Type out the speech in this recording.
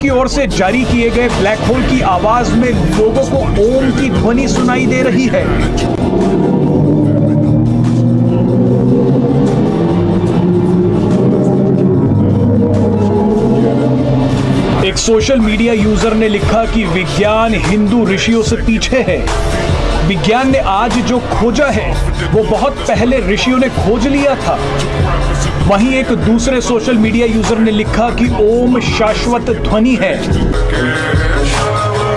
की ओर से जारी किए गए ब्लैक होल की आवाज़ में लोगों को ओम की ध्वनि सुनाई दे रही है। एक सोशल मीडिया यूज़र ने लिखा कि विज्ञान हिंदू ऋषियों से पीछे है। विज्ञान ने आज जो खोजा है, वो बहुत पहले ऋषियों ने खोज लिया था। वहीं एक दूसरे सोशल मीडिया यूज़र ने लिखा कि ओम शाश्वत ध्वनि है।